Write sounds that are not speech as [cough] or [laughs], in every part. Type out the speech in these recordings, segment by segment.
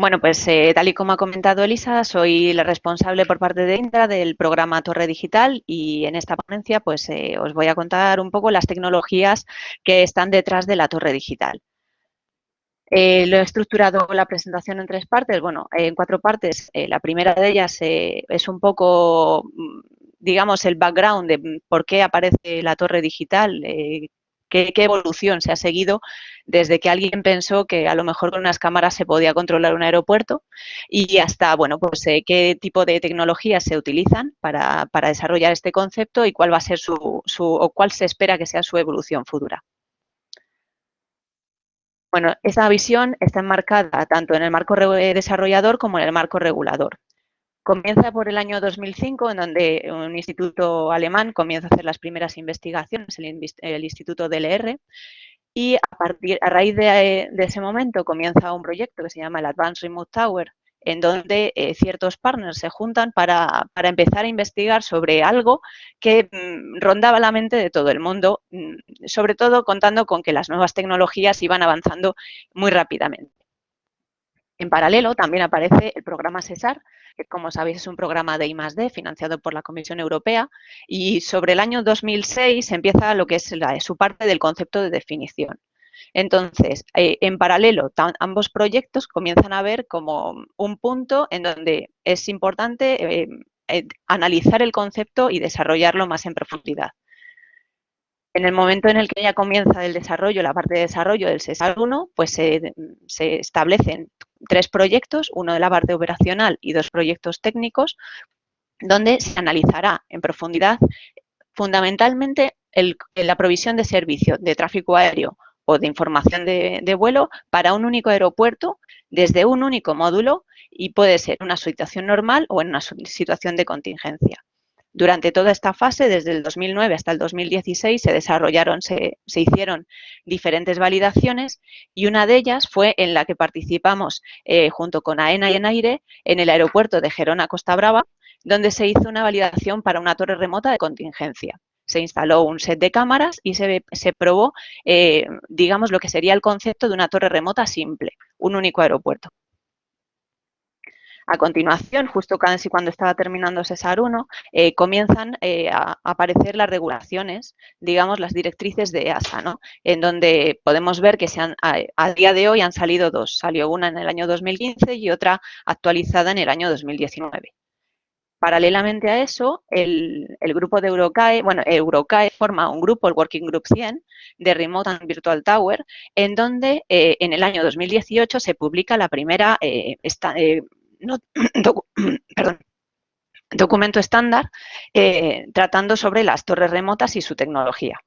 Bueno, pues eh, tal y como ha comentado Elisa, soy la responsable por parte de Indra del programa Torre Digital y en esta ponencia pues eh, os voy a contar un poco las tecnologías que están detrás de la Torre Digital. Eh, lo he estructurado la presentación en tres partes, bueno, en cuatro partes. la primera de ellas es un poco, mm, digamos, el background de por qué aparece la torre digital, qué, evolución se ha seguido desde que alguien pensó que a lo mejor con unas cámaras se podía controlar un aeropuerto y hasta, bueno, pues eh, qué tipo de tecnologías se utilizan para, desarrollar este concepto y cuál va a ser su, su, o cuál se espera que sea su evolución futura. Bueno, esa visión está enmarcada tanto en el marco desarrollador como en el marco regulador. Comienza por el año 2005, en donde un instituto alemán comienza a hacer las primeras investigaciones, el, Instituto DLR, y a, partir, a raíz de, ese momento comienza un proyecto que se llama el Advanced Remote Tower, en donde eh, ciertos partners se juntan para, empezar a investigar sobre algo que mm, rondaba la mente de todo el mundo, mm, sobre todo contando con que las nuevas tecnologías iban avanzando muy rápidamente. En paralelo también aparece el programa CESAR, que como sabéis es un programa de I+.D. financiado por la Comisión Europea y sobre el año 2006 empieza lo que es su parte del concepto de definición. Entonces, eh, en paralelo, ambos proyectos comienzan a ver como un punto en donde es importante eh, eh, analizar el concepto y desarrollarlo más en profundidad. En el momento en el que ya comienza el desarrollo, la parte de desarrollo del CESAR 1, pues se, establecen tres proyectos, uno de la parte operacional y dos proyectos técnicos, donde se analizará en profundidad fundamentalmente la provisión de servicio de tráfico aéreo o de información de, vuelo para un único aeropuerto desde un único módulo y puede ser una situación normal o en una situación de contingencia. Durante toda esta fase, desde el 2009 hasta el 2016, se desarrollaron, se, hicieron diferentes validaciones y una de ellas fue en la que participamos eh, junto con AENA y ENAIRE en el aeropuerto de Gerona Costa Brava, donde se hizo una validación para una torre remota de contingencia. Se instaló un set de cámaras y se, probó, eh, digamos, lo que sería el concepto de una torre remota simple, un único aeropuerto. A continuación, justo casi cuando estaba terminando CESAR 1, eh, comienzan eh, a aparecer las regulaciones, digamos, las directrices de EASA, ¿no? en donde podemos ver que se han, a, día de hoy han salido dos. Salió una en el año 2015 y otra actualizada en el año 2019. Paralelamente a eso, el, grupo de Eurocae, bueno, Eurocae forma un grupo, el Working Group 100, de Remote and Virtual Tower, en donde eh, en el año 2018 se publica la primera [clears throat] [clears throat] documento estándar eh, tratando sobre las torres remotas y su tecnología.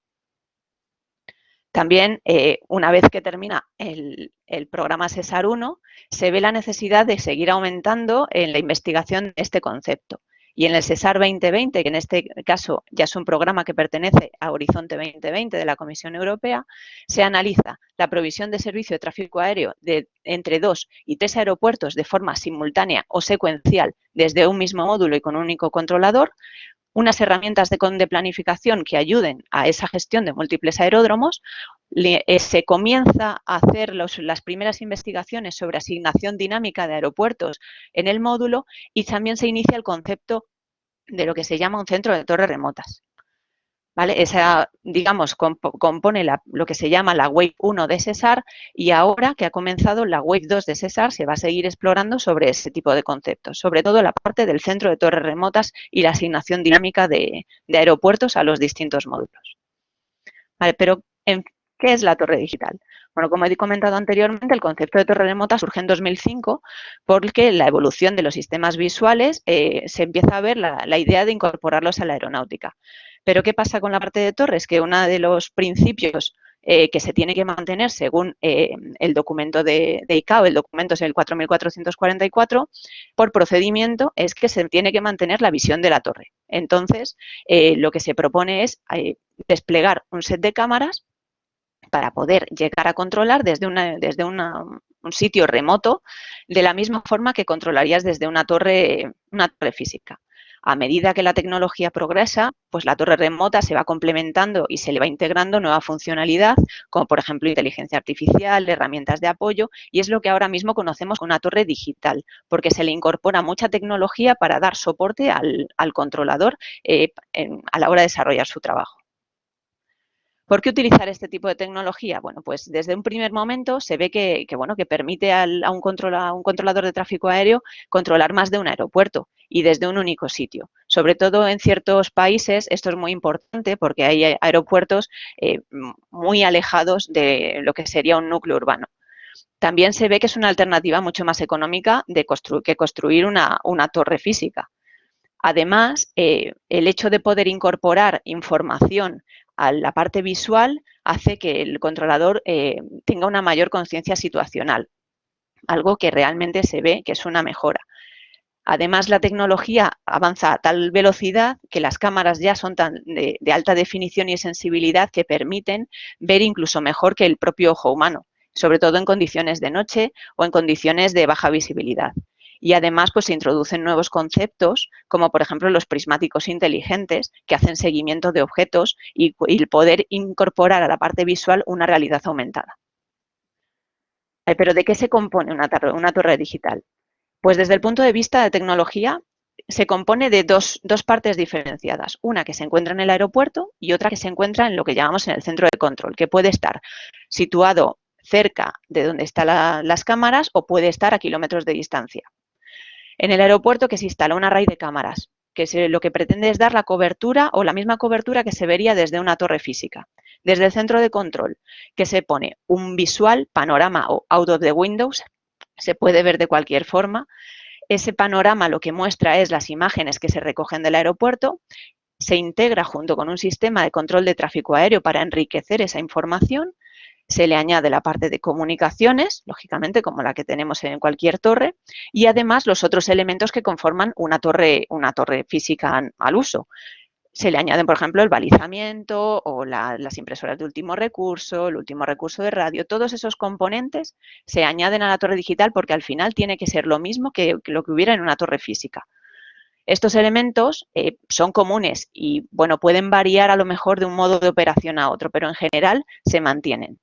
También, eh, una vez que termina el, el, programa CESAR 1, se ve la necesidad de seguir aumentando en la investigación de este concepto. Y en el CESAR 2020, que en este caso ya es un programa que pertenece a Horizonte 2020 de la Comisión Europea, se analiza la provisión de servicio de tráfico aéreo de entre dos y tres aeropuertos de forma simultánea o secuencial desde un mismo módulo y con un único controlador, unas herramientas de, planificación que ayuden a esa gestión de múltiples aeródromos, eh, se comienza a hacer las primeras investigaciones sobre asignación dinámica de aeropuertos en el módulo y también se inicia el concepto de lo que se llama un centro de torres remotas. ¿vale? Esa, digamos, compone lo que se llama la Wave 1 de Cesar y ahora que ha comenzado la Wave 2 de Cesar se va a seguir explorando sobre ese tipo de conceptos, sobre todo la parte del centro de torres remotas y la asignación dinámica de, aeropuertos a los distintos módulos. Vale, pero ¿qué es la torre digital? Bueno, como he comentado anteriormente, el concepto de torre remota surge en 2005 porque la evolución de los sistemas visuales eh, se empieza a ver la idea de incorporarlos a la aeronáutica. Pero ¿qué pasa con la parte de torres? Que uno de los principios eh, que se tiene que mantener según eh, el documento de, ICAO, el documento es el 4444, por procedimiento es que se tiene que mantener la visión de la torre. Entonces, lo que se propone es desplegar un set de cámaras para poder llegar a controlar desde, un sitio remoto de la misma forma que controlarías desde una torre, una torre física. A medida que la tecnología progresa, pues la torre remota se va complementando y se le va integrando nueva funcionalidad, como por ejemplo inteligencia artificial, herramientas de apoyo, y es lo que ahora mismo conocemos como una torre digital, porque se le incorpora mucha tecnología para dar soporte al, controlador eh, a la hora de desarrollar su trabajo. ¿Por qué utilizar este tipo de tecnología? Bueno, pues desde un primer momento se ve que, bueno, que permite a, un controlador de tráfico aéreo controlar más de un aeropuerto y desde un único sitio. Sobre todo en ciertos países esto es muy importante porque hay aeropuertos eh, muy alejados de lo que sería un núcleo urbano. También se ve que es una alternativa mucho más económica que construir una, torre física. Además, eh, el hecho de poder incorporar información a la parte visual hace que el controlador eh, tenga una mayor conciencia situacional, algo que realmente se ve que es una mejora. Además, la tecnología avanza a tal velocidad que las cámaras ya son tan de, alta definición y sensibilidad que permiten ver incluso mejor que el propio ojo humano, sobre todo en condiciones de noche o en condiciones de baja visibilidad y además pues se introducen nuevos conceptos como por ejemplo los prismáticos inteligentes que hacen seguimiento de objetos y, el poder incorporar a la parte visual una realidad aumentada. Pero ¿de qué se compone una torre, digital? Pues desde el punto de vista de tecnología se compone de dos, partes diferenciadas. Una que se encuentra en el aeropuerto y otra que se encuentra en lo que llamamos en el centro de control, que puede estar situado cerca de donde están las cámaras o puede estar a kilómetros de distancia. En el aeropuerto que se instala una raíz de cámaras, que lo que pretende es dar la cobertura o la misma cobertura que se vería desde una torre física. Desde el centro de control, que se pone un visual, panorama o out of the windows, se puede ver de cualquier forma. Ese panorama lo que muestra es las imágenes que se recogen del aeropuerto, se integra junto con un sistema de control de tráfico aéreo para enriquecer esa información se le añade la parte de comunicaciones, lógicamente como la que tenemos en cualquier torre, y además los otros elementos que conforman una torre, una torre física al uso. Se le añaden, por ejemplo, el balizamiento o las impresoras de último recurso, el último recurso de radio. Todos esos componentes se añaden a la torre digital porque al final tiene que ser lo mismo que, lo que hubiera en una torre física. Estos elementos eh, son comunes y, bueno, pueden variar a lo mejor de un modo de operación a otro, pero en general se mantienen.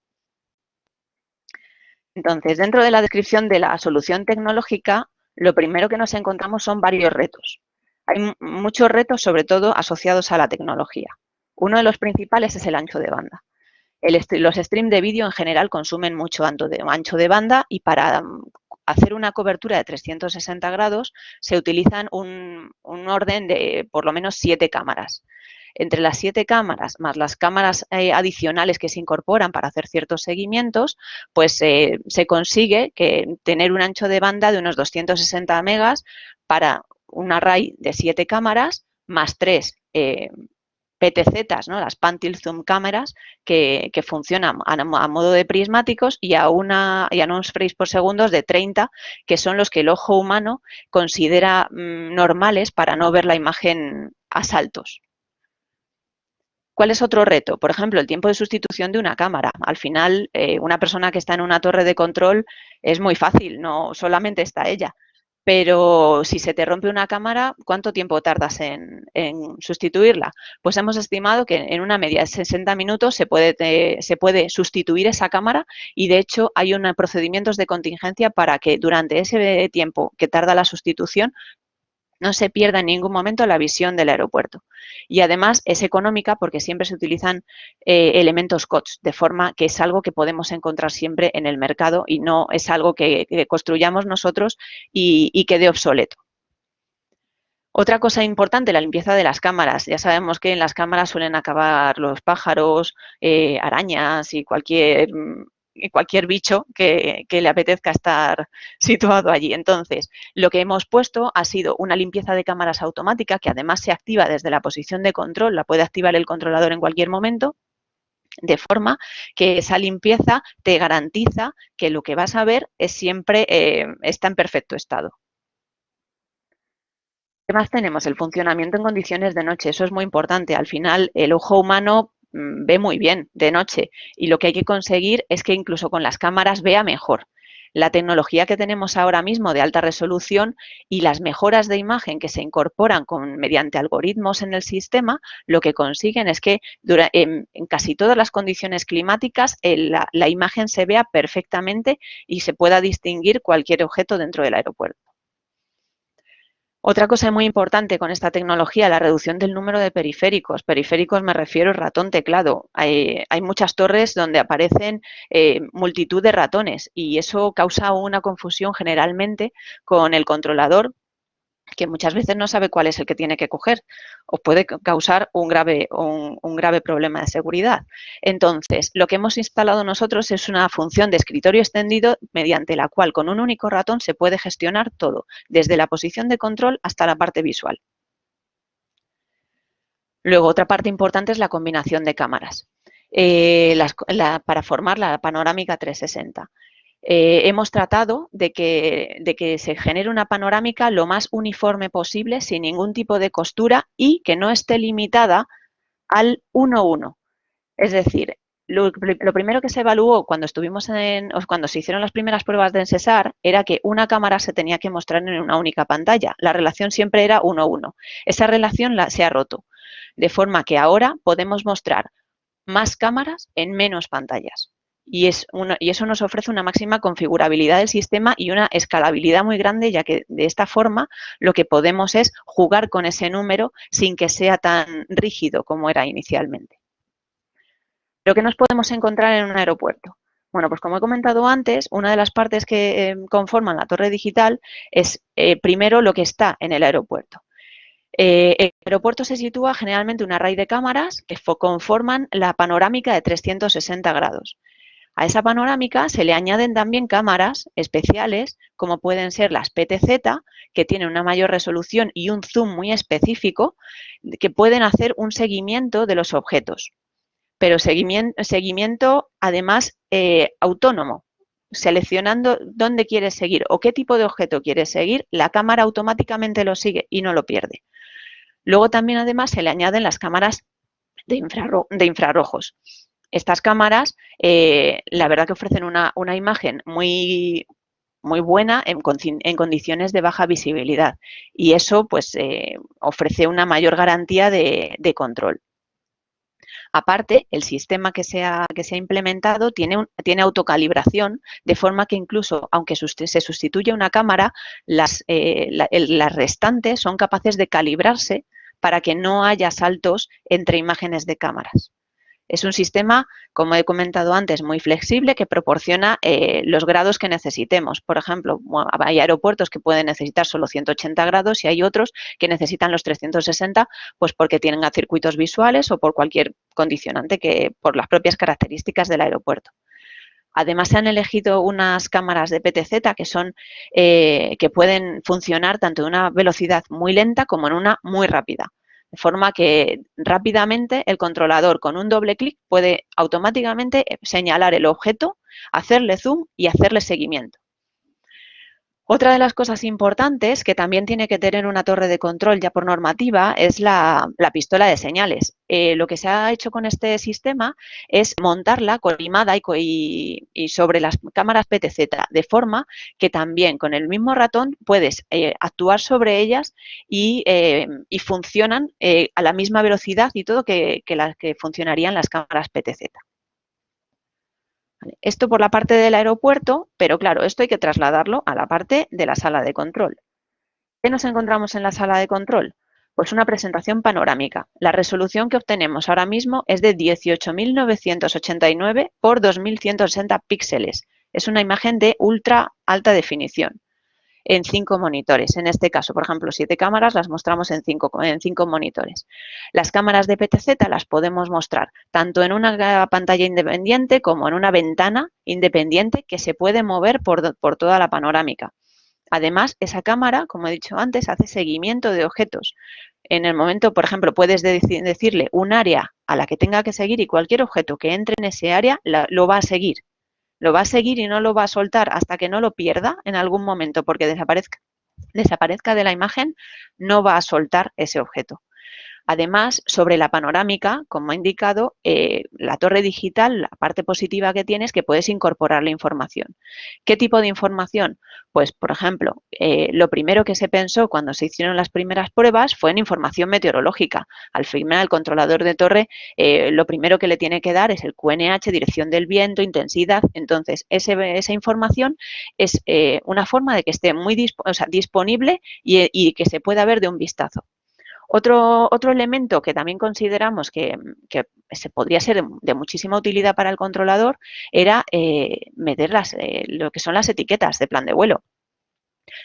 Entonces, dentro de la descripción de la solución tecnológica, lo primero que nos encontramos son varios retos. Hay muchos retos, sobre todo, asociados a la tecnología. Uno de los principales es el ancho de banda. los streams de vídeo en general consumen mucho ancho de banda y para mm, hacer una cobertura de 360 grados se utilizan un, un orden de por lo menos siete cámaras entre las siete cámaras más las cámaras eh, adicionales que se incorporan para hacer ciertos seguimientos, pues eh, se consigue que tener un ancho de banda de unos 260 megas para un array de siete cámaras más tres eh, PTZ, ¿no? las Pantil Zoom cámaras, que, funcionan a, modo de prismáticos y a, una, y a unos frames por segundo de 30, que son los que el ojo humano considera mm, normales para no ver la imagen a saltos. ¿Cuál es otro reto? Por ejemplo, el tiempo de sustitución de una cámara. Al final, eh, una persona que está en una torre de control es muy fácil, no solamente está ella. Pero si se te rompe una cámara, ¿cuánto tiempo tardas en, sustituirla? Pues hemos estimado que en una media de 60 minutos se puede, se puede sustituir esa cámara y de hecho hay unos procedimientos de contingencia para que durante ese tiempo que tarda la sustitución no se pierda en ningún momento la visión del aeropuerto. Y además es económica porque siempre se utilizan eh, elementos COTS, de forma que es algo que podemos encontrar siempre en el mercado y no es algo que, construyamos nosotros y, quede obsoleto. Otra cosa importante, la limpieza de las cámaras. Ya sabemos que en las cámaras suelen acabar los pájaros, eh, arañas y cualquier cualquier bicho que, le apetezca estar [laughs] situado allí. Entonces, lo que hemos puesto ha sido una limpieza de cámaras automática que además se activa desde la posición de control, la puede activar el controlador en cualquier momento, de forma que esa limpieza te garantiza que lo que vas a ver es siempre eh, está en perfecto estado. ¿Qué más tenemos? El funcionamiento en condiciones de noche. Eso es muy importante. Al final, el ojo humano ve muy bien de noche y lo que hay que conseguir es que incluso con las cámaras vea mejor. La tecnología que tenemos ahora mismo de alta resolución y las mejoras de imagen que se incorporan con, mediante algoritmos en el sistema, lo que consiguen es que en, casi todas las condiciones climáticas la imagen se vea perfectamente y se pueda distinguir cualquier objeto dentro del aeropuerto. Otra cosa muy importante con esta tecnología, la reducción del número de periféricos. Periféricos me refiero ratón teclado. Hay, muchas torres donde aparecen eh, multitud de ratones y eso causa una confusión generalmente con el controlador que muchas veces no sabe cuál es el que tiene que coger o puede causar un grave, un, grave problema de seguridad. Entonces, lo que hemos instalado nosotros es una función de escritorio extendido mediante la cual con un único ratón se puede gestionar todo, desde la posición de control hasta la parte visual. Luego, otra parte importante es la combinación de cámaras eh, para formar la panorámica 360. Eh, hemos tratado de que, se genere una panorámica lo más uniforme posible, sin ningún tipo de costura y que no esté limitada al 1-1. Es decir, lo, primero que se evaluó cuando estuvimos en, cuando se hicieron las primeras pruebas de Ensesar era que una cámara se tenía que mostrar en una única pantalla. La relación siempre era 1-1. Esa relación la, se ha roto, de forma que ahora podemos mostrar más cámaras en menos pantallas y, es y eso nos ofrece una máxima configurabilidad del sistema y una escalabilidad muy grande, ya que de esta forma lo que podemos es jugar con ese número sin que sea tan rígido como era inicialmente. ¿Pero qué nos podemos encontrar en un aeropuerto? Bueno, pues como he comentado antes, una de las partes que eh, conforman la torre digital es eh, primero lo que está en el aeropuerto. Eh, el aeropuerto se sitúa generalmente un array de cámaras que conforman la panorámica de 360 grados. A esa panorámica se le añaden también cámaras especiales, como pueden ser las PTZ, que tienen una mayor resolución y un zoom muy específico, que pueden hacer un seguimiento de los objetos. Pero seguimiento, además eh, autónomo, seleccionando dónde quieres seguir o qué tipo de objeto quieres seguir, la cámara automáticamente lo sigue y no lo pierde. Luego también además se le añaden las cámaras de infrarrojos. Estas cámaras, eh, la verdad que ofrecen una, imagen muy, muy buena en, condiciones de baja visibilidad y eso pues eh, ofrece una mayor garantía de, control. Aparte, el sistema que se ha, que se ha implementado tiene, tiene, autocalibración, de forma que incluso, aunque se sustituya una cámara, las, eh, las restantes son capaces de calibrarse para que no haya saltos entre imágenes de cámaras. Es un sistema, como he comentado antes, muy flexible que proporciona eh, los grados que necesitemos. Por ejemplo, hay aeropuertos que pueden necesitar solo 180 grados y hay otros que necesitan los 360, pues porque tienen circuitos visuales o por cualquier condicionante que por las propias características del aeropuerto. Además, se han elegido unas cámaras de PTZ que son eh, que pueden funcionar tanto en una velocidad muy lenta como en una muy rápida. De forma que rápidamente el controlador con un doble clic puede automáticamente señalar el objeto, hacerle zoom y hacerle seguimiento. Otra de las cosas importantes que también tiene que tener una torre de control ya por normativa es la, pistola de señales. Eh, lo que se ha hecho con este sistema es montarla colimada y, sobre las cámaras PTZ, de forma que también con el mismo ratón puedes eh, actuar sobre ellas y, eh, funcionan a la misma velocidad y todo que las que funcionarían las cámaras PTZ. Esto por la parte del aeropuerto, pero claro, esto hay que trasladarlo a la parte de la sala de control. ¿Qué nos encontramos en la sala de control? Pues una presentación panorámica. La resolución que obtenemos ahora mismo es de 18.989 por 2.160 píxeles. Es una imagen de ultra alta definición en cinco monitores. En este caso, por ejemplo, siete cámaras las mostramos en cinco, en cinco monitores. Las cámaras de PTZ las podemos mostrar tanto en una pantalla independiente como en una ventana independiente que se puede mover por, por toda la panorámica. Además, esa cámara, como he dicho antes, hace seguimiento de objetos. En el momento, por ejemplo, puedes decirle un área a la que tenga que seguir y cualquier objeto que entre en ese área lo va a seguir lo va a seguir y no lo va a soltar hasta que no lo pierda en algún momento porque desaparezca, desaparezca de la imagen, no va a soltar ese objeto. Además, sobre la panorámica, como he indicado, eh, la torre digital, la parte positiva que tiene es que puedes incorporar la información. ¿Qué tipo de información? Pues, por ejemplo, eh, lo primero que se pensó cuando se hicieron las primeras pruebas fue en información meteorológica. Al final, el controlador de torre, eh, lo primero que le tiene que dar es el QNH, dirección del viento, intensidad. Entonces, esa información es una forma de que esté muy disponible y que se pueda ver de un vistazo. Otro, otro elemento que también consideramos que, se podría ser de, muchísima utilidad para el controlador era eh, meter las, eh, lo que son las etiquetas de plan de vuelo.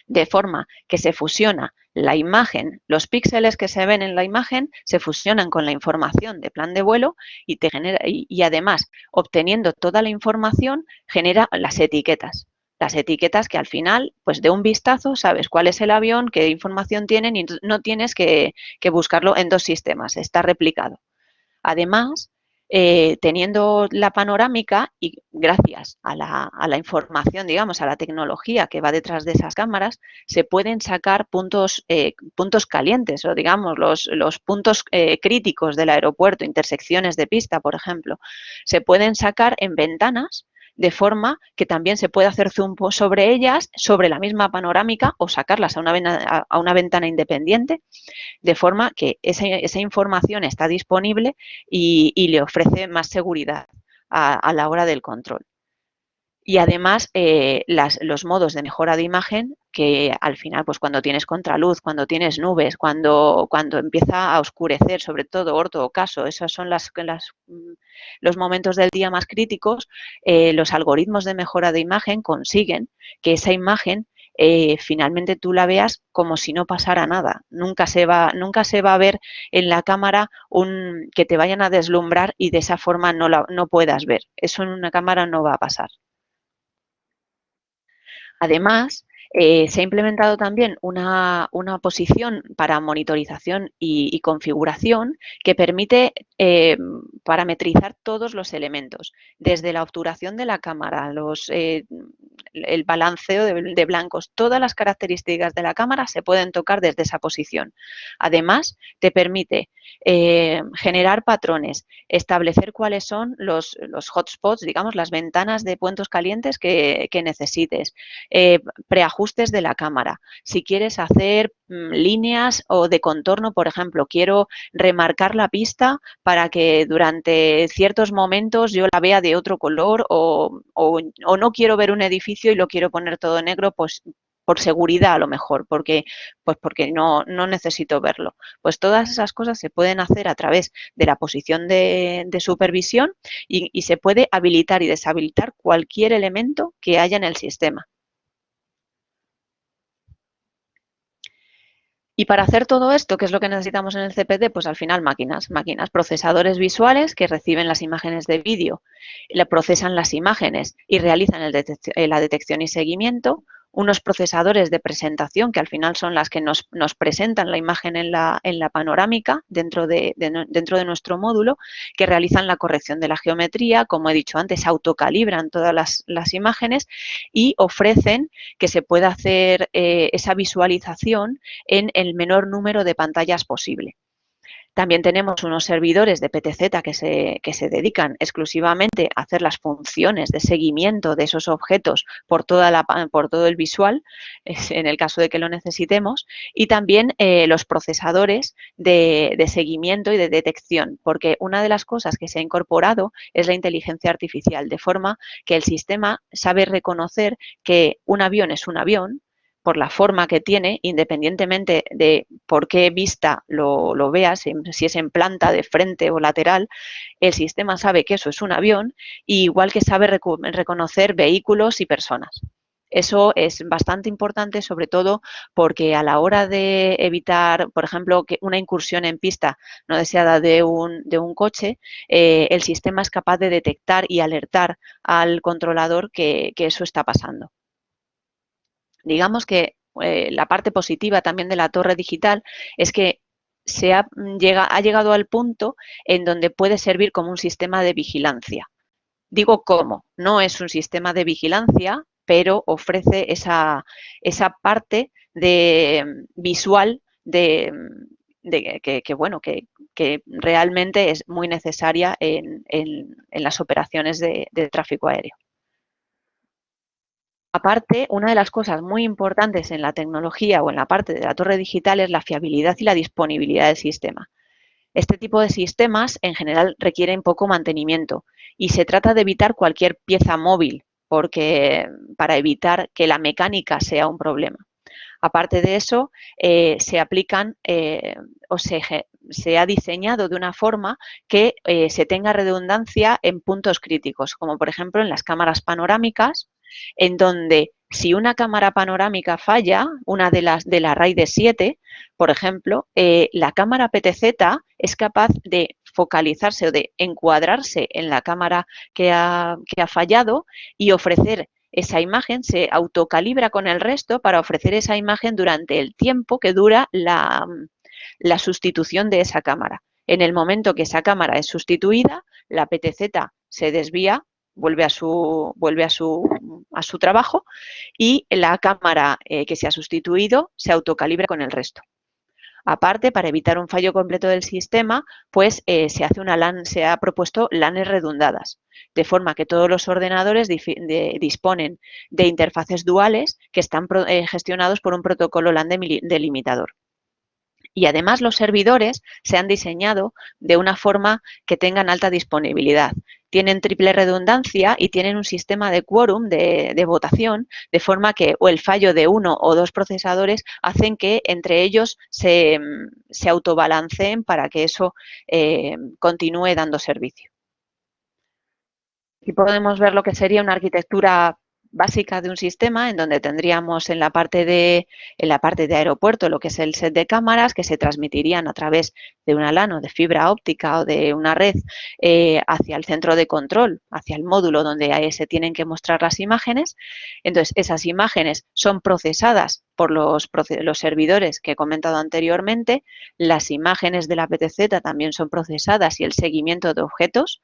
De forma que se fusiona la imagen, los píxeles que se ven en la imagen se fusionan con la información de plan de vuelo y, te genera, y además, obteniendo toda la información, genera las etiquetas las etiquetas que al final, pues de un vistazo, sabes cuál es el avión, qué información tienen y no tienes que, buscarlo en dos sistemas, está replicado. Además, eh, teniendo la panorámica y gracias a la, información, digamos, a la tecnología que va detrás de esas cámaras, se pueden sacar puntos, eh, puntos calientes o, digamos, los, los puntos eh, críticos del aeropuerto, intersecciones de pista, por ejemplo, se pueden sacar en ventanas de forma que también se puede hacer zoom sobre ellas, sobre la misma panorámica o sacarlas a una, a una ventana independiente, de forma que esa información está disponible y, le ofrece más seguridad a la hora del control. Y además, eh, los modos de mejora de imagen, que al final, pues cuando tienes contraluz, cuando tienes nubes, cuando, cuando empieza a oscurecer, sobre todo orto o caso, esos son las, mm, los momentos del día más críticos, eh, los algoritmos de mejora de imagen consiguen que esa imagen eh, finalmente tú la veas como si no pasara nada. Nunca se, va, nunca se va a ver en la cámara un, que te vayan a deslumbrar y de esa forma no, la, no puedas ver. Eso en una cámara no va a pasar. Además, eh, se ha implementado también una, posición para monitorización y, configuración que permite eh, parametrizar todos los elementos, desde la obturación de la cámara, eh, el balanceo de, blancos, todas las características de la cámara se pueden tocar desde esa posición. Además, te permite generar patrones, establecer cuáles son los, hotspots, digamos, las ventanas de puntos calientes que, necesites, preajustar de la cámara. Si quieres hacer mm, líneas o de contorno, por ejemplo, quiero remarcar la pista para que durante ciertos momentos yo la vea de otro color o, no quiero ver un edificio y lo quiero poner todo negro, pues por seguridad a lo mejor, porque, pues porque no, no, necesito verlo. Pues todas esas cosas se pueden hacer a través de la posición de, supervisión y, se puede habilitar y deshabilitar cualquier elemento que haya en el sistema. Y para hacer todo esto, ¿qué es lo que necesitamos en el CPD? Pues al final máquinas, máquinas, procesadores visuales que reciben las imágenes de vídeo, procesan las imágenes y realizan eh, la detección y seguimiento, unos procesadores de presentación que al final son las que nos, presentan la imagen en la, en la panorámica dentro de, dentro de nuestro módulo, que realizan la corrección de la geometría, como he dicho antes, autocalibran todas las, imágenes y ofrecen que se pueda hacer eh, esa visualización en el menor número de pantallas posible. También tenemos unos servidores de PTZ que se, que se dedican exclusivamente a hacer las funciones de seguimiento de esos objetos por, toda la, por todo el visual, [laughs] en el caso de que lo necesitemos, y también eh, los procesadores de, de seguimiento y de detección, porque una de las cosas que se ha incorporado es la inteligencia artificial, de forma que el sistema sabe reconocer que un avión es un avión, por la forma que tiene, independientemente de por qué vista lo, veas, si es en planta, de frente o lateral, el sistema sabe que eso es un avión, igual que sabe reconocer vehículos y personas. Eso es bastante importante, sobre todo porque a la hora de evitar, por ejemplo, que una incursión en pista no deseada de un, de un coche, eh, el sistema es capaz de detectar y alertar al controlador que eso está pasando. Digamos que eh, la parte positiva también de la torre digital es que se ha, mm, ha llegado al punto en donde puede servir como un sistema de vigilancia. Digo cómo, no es un sistema de vigilancia, pero ofrece esa, esa parte de, mm, visual de, mm, que, bueno, que, realmente es muy necesaria en, las operaciones de, tráfico aéreo. Aparte, una de las cosas muy importantes en la tecnología o en la parte de la torre digital es la fiabilidad y la disponibilidad del sistema. Este tipo de sistemas en general requieren poco mantenimiento y se trata de evitar cualquier pieza móvil porque para evitar que la mecánica sea un problema. Aparte de eso, eh, se aplican eh, o se, ha diseñado de una forma que eh, se tenga redundancia en puntos críticos, como por ejemplo en las cámaras panorámicas, en donde si una cámara panorámica falla, una de las de la RAID 7, por ejemplo, la cámara PTZ es capaz de focalizarse o de encuadrarse en la cámara que ha fallado y ofrecer esa imagen se autocalibra con el resto para ofrecer esa imagen durante el tiempo que dura la, sustitución de esa cámara. En el momento que esa cámara es sustituida, la PTZ se desvía, vuelve a su, vuelve a su, a su trabajo y la cámara eh, que se ha sustituido se autocalibra con el resto. Aparte, para evitar un fallo completo del sistema, pues eh, se, hace una se ha propuesto LANes redundadas, de forma que todos los ordenadores disponen de interfaces duales que están eh, gestionados por un protocolo LAN delimitador. Y además los servidores se han diseñado de una forma que tengan alta disponibilidad. Tienen triple redundancia y tienen un sistema de quórum, de, votación, de forma que o el fallo de uno o dos procesadores hacen que entre ellos se, se autobalanceen para que eso eh, continúe dando servicio. Aquí podemos ver lo que sería una arquitectura básica de un sistema en donde tendríamos en la parte de en la parte de aeropuerto lo que es el set de cámaras que se transmitirían a través de una LAN o de fibra óptica o de una red eh, hacia el centro de control, hacia el módulo donde se tienen que mostrar las imágenes. Entonces, esas imágenes son procesadas por los, los servidores que he comentado anteriormente. Las imágenes de la PTZ también son procesadas y el seguimiento de objetos.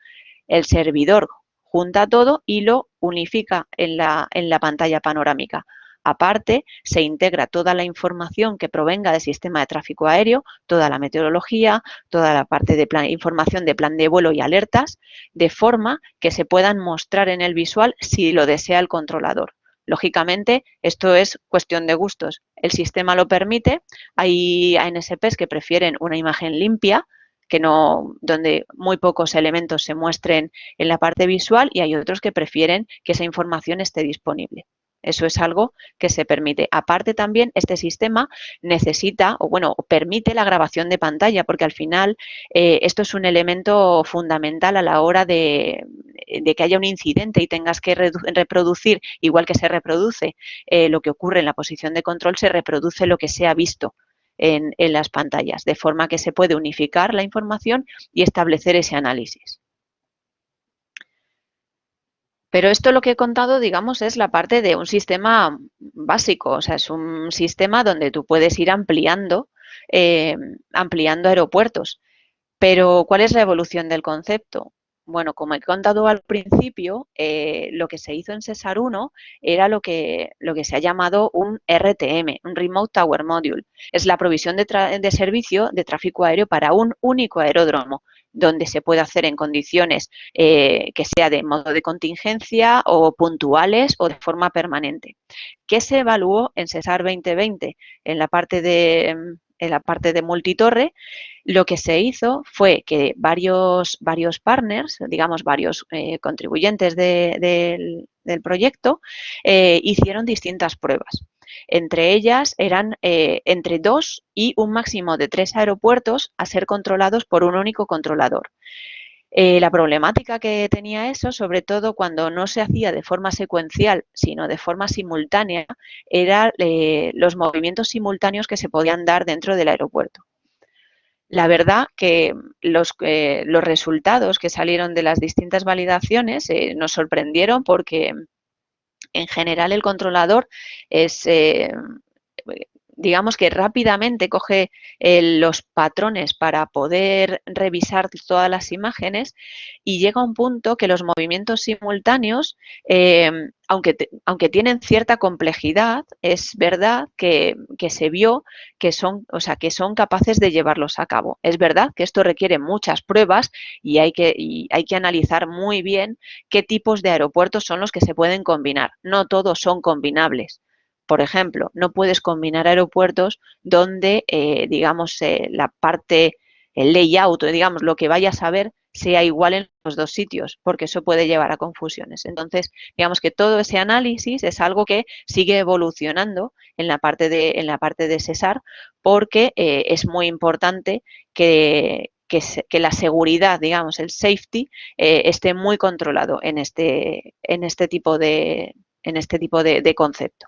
El servidor junta todo y lo unifica en la, en la pantalla panorámica. Aparte, se integra toda la información que provenga del sistema de tráfico aéreo, toda la meteorología, toda la parte de información de plan de vuelo y alertas, de forma que se puedan mostrar en el visual si lo desea el controlador. Lógicamente, esto es cuestión de gustos. El sistema lo permite. Hay ANSPs que prefieren una imagen limpia, que no, donde muy pocos elementos se muestren en la parte visual y hay otros que prefieren que esa información esté disponible. Eso es algo que se permite. Aparte también, este sistema necesita, o bueno, permite la grabación de pantalla, porque al final eh, esto es un elemento fundamental a la hora de, que haya un incidente y tengas que reproducir, igual que se reproduce eh, lo que ocurre en la posición de control, se reproduce lo que se ha visto en, las pantallas, de forma que se puede unificar la información y establecer ese análisis. Pero esto lo que he contado, digamos, es la parte de un sistema básico, o sea, es un sistema donde tú puedes ir ampliando, eh, ampliando aeropuertos. Pero, ¿cuál es la evolución del concepto? Bueno, como he contado al principio, eh, lo que se hizo en Cesar 1 era lo que, lo que se ha llamado un RTM, un Remote Tower Module. Es la provisión de, servicio de tráfico aéreo para un único aeródromo, donde se puede hacer en condiciones eh, que sea de modo de contingencia o puntuales o de forma permanente. ¿Qué se evaluó en Cesar 2020 en la parte de, en la parte de multitorre, lo que se hizo fue que varios, varios partners, digamos varios eh, contribuyentes del, proyecto, eh, hicieron distintas pruebas. Entre ellas eran eh, entre dos y un máximo de tres aeropuertos a ser controlados por un único controlador. La problemática que tenía eso, sobre todo cuando no se hacía de forma secuencial, sino de forma simultánea, eran los movimientos simultáneos que se podían dar dentro del aeropuerto. La verdad que los, eh, resultados que salieron de las distintas validaciones eh, nos sorprendieron porque en general el controlador es, eh, digamos que rápidamente coge eh, los patrones para poder revisar todas las imágenes y llega a un punto que los movimientos simultáneos, em, aunque, aunque tienen cierta complejidad, es verdad que, se vio que son, o sea, que son capaces de llevarlos a cabo. Es verdad que esto requiere muchas pruebas y hay que, y hay que analizar muy bien qué tipos de aeropuertos son los que se pueden combinar. No todos son combinables. Por ejemplo, no puedes combinar aeropuertos donde, eh, digamos, eh, la parte, el layout, digamos, lo que vayas a ver sea igual en los dos sitios, porque eso puede llevar a confusiones. Entonces, digamos que todo ese análisis es algo que sigue evolucionando en la parte de, en la parte de Cesar, porque eh, es muy importante que, que, la seguridad, digamos, el safety, esté muy controlado en este, en este tipo de, en este tipo de concepto.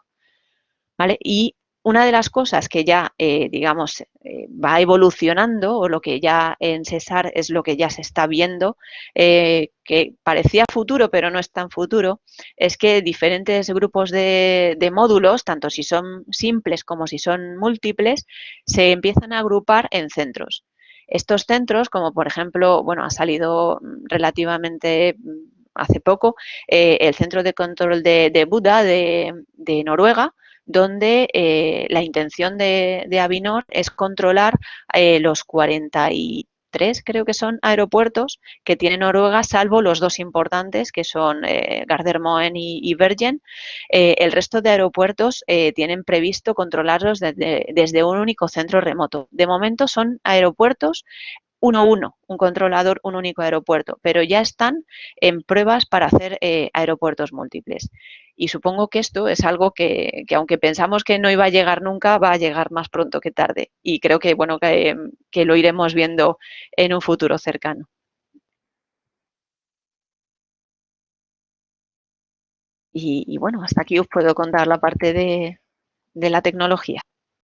Y una de las cosas que ya, eh, digamos, eh, va evolucionando o lo que ya en Cesar es lo que ya se está viendo, eh, que parecía futuro pero no es tan futuro, es que diferentes grupos de, módulos, tanto si son simples como si son múltiples, se empiezan a agrupar en centros. Estos centros, como por ejemplo, bueno, ha salido relativamente hace poco, el Centro de Control de, Buda de Noruega, donde eh, la intención de, Avinor es controlar eh, los 43, creo que son, aeropuertos que tiene Noruega, salvo los dos importantes, que son eh, Gardermoen y, Bergen. el resto de aeropuertos tienen previsto controlarlos desde, un único centro remoto. De momento son aeropuertos 1-1, un controlador, un único aeropuerto, pero ya están en pruebas para hacer aeropuertos múltiples. Y supongo que esto es algo que, aunque pensamos que no iba a llegar nunca, va a llegar más pronto que tarde. Y creo que, bueno, que, lo iremos viendo en un futuro cercano. Y, bueno, hasta aquí os puedo contar la parte de la tecnología.